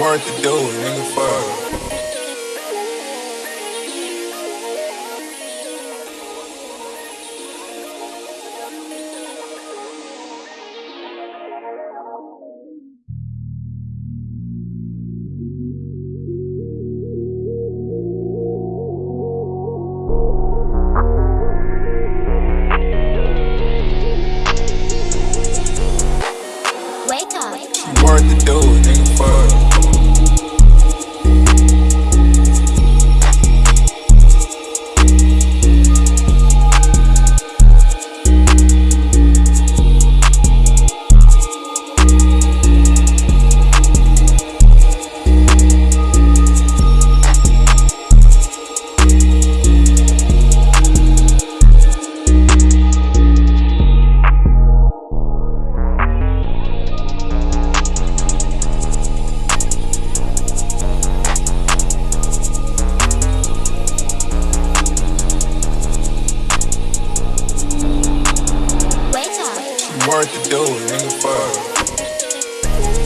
worth it, do it, nigga, fuck. worth to do, nigga, fuck.